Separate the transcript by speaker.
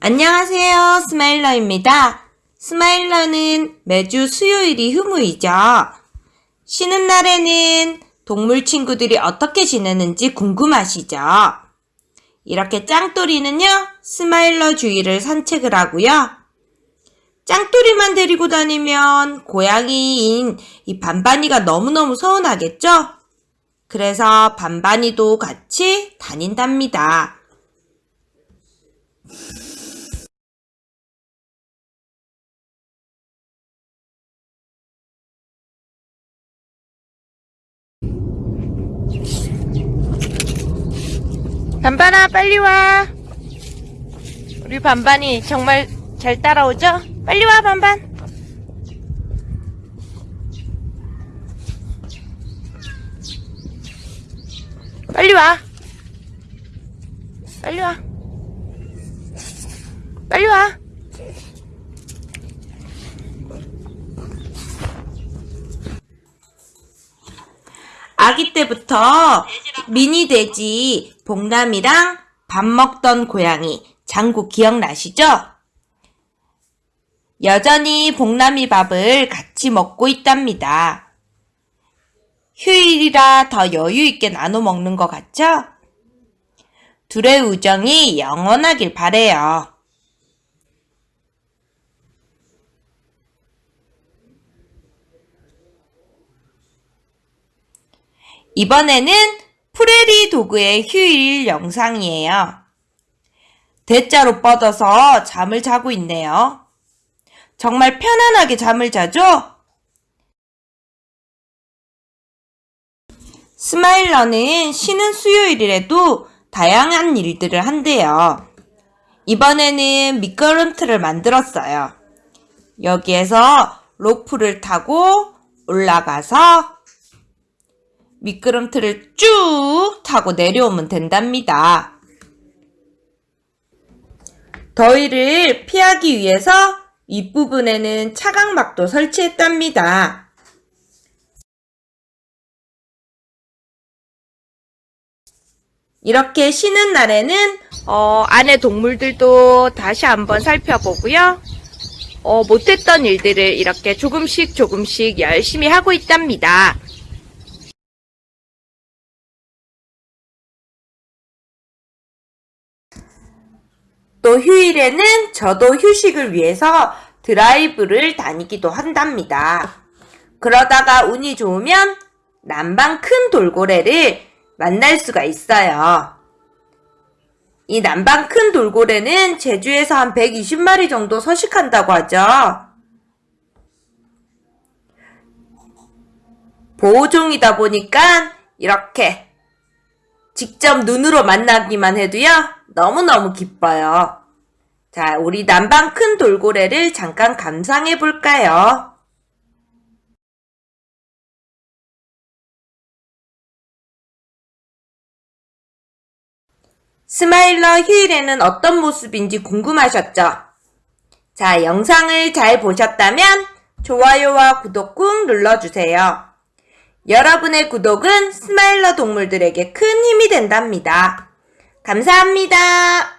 Speaker 1: 안녕하세요. 스마일러입니다. 스마일러는 매주 수요일이 휴무이죠. 쉬는 날에는 동물 친구들이 어떻게 지내는지 궁금하시죠? 이렇게 짱돌이는요, 스마일러 주위를 산책을 하고요. 짱돌이만 데리고 다니면 고양이인 이 반반이가 너무너무 서운하겠죠? 그래서 반반이도 같이 다닌답니다. 반반아 빨리 와. 우리 반반이 정말 잘 따라오죠? 빨리 와 반반. 빨리 와. 빨리 와. 빨리 와. 아기 때부터 미니 돼지 봉남이랑 밥 먹던 고양이 장구 기억나시죠? 여전히 봉남이 밥을 같이 먹고 있답니다. 휴일이라 더 여유 있게 나눠 먹는 것 같죠? 둘의 우정이 영원하길 바래요. 이번에는 프레리 도그의 휴일 영상이에요. 대자로 뻗어서 잠을 자고 있네요. 정말 편안하게 잠을 자죠? 스마일러는 쉬는 수요일이라도 다양한 일들을 한대요. 이번에는 미끄럼틀을 만들었어요. 여기에서 로프를 타고 올라가서 미끄럼틀을 쭉 타고 내려오면 된답니다. 더위를 피하기 위해서 윗부분에는 차광막도 설치했답니다. 이렇게 쉬는 날에는 어, 안에 동물들도 다시 한번 살펴보고요. 어, 못했던 일들을 이렇게 조금씩 조금씩 열심히 하고 있답니다. 또 휴일에는 저도 휴식을 위해서 드라이브를 다니기도 한답니다. 그러다가 운이 좋으면 남방 큰 돌고래를 만날 수가 있어요. 이 남방 큰 돌고래는 제주에서 한 120마리 정도 서식한다고 하죠. 보호종이다 보니까 이렇게 직접 눈으로 만나기만 해도요. 너무너무 기뻐요. 자, 우리 남방 큰 돌고래를 잠깐 감상해 볼까요? 스마일러 휴일에는 어떤 모습인지 궁금하셨죠? 자, 영상을 잘 보셨다면 좋아요와 구독 꾹 눌러주세요. 여러분의 구독은 스마일러 동물들에게 큰 힘이 된답니다. 감사합니다.